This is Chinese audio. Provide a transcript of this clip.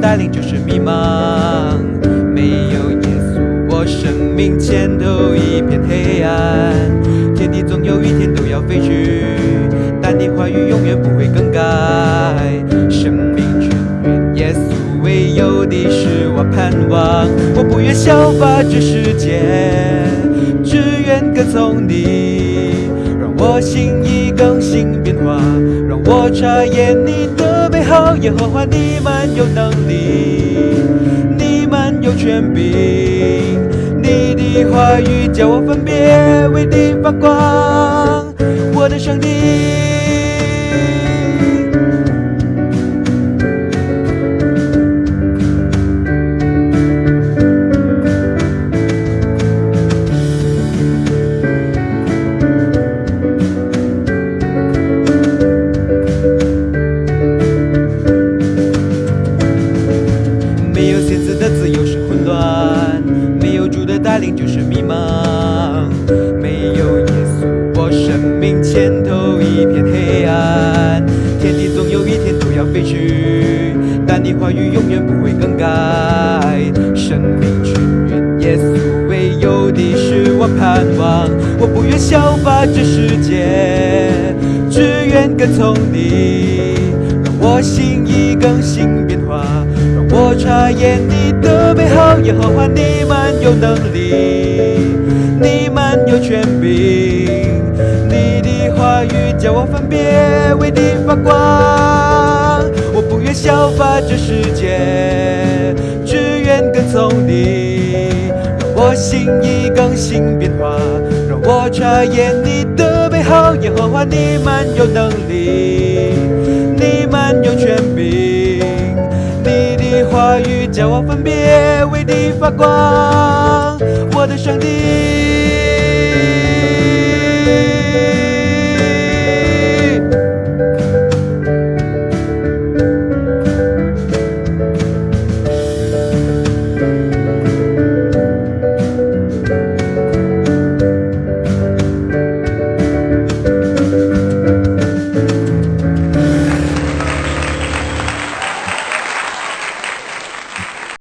带领就是迷茫。没有耶稣，我生命前头一片黑暗。天地总有一天都要废去，但你话语永远不会更改。生命泉源，耶稣唯有的是我盼望。我不愿效法这世界，只愿跟从你，让我心意更新变化，让我察验你的耶和华，你们有能力，你们有权柄，你的话语叫我分别为你发光，我的上帝。带领就是迷茫。没有耶稣，我生命前头一片黑暗。天地总有一天都要废去，但你话语永远不会更改。生命泉源，耶稣唯有的是我盼望。我不愿效法这世界，只愿跟从你，让我心意更新变化。让我察验你的耶和华，你们有能力，你们有权柄，你的话语叫我分别为你发光。我不愿效法这世界，只愿跟从你，让我心意更新变化，让我查验你的美好，耶和华，你们有能力，分别为你发光，我的上帝。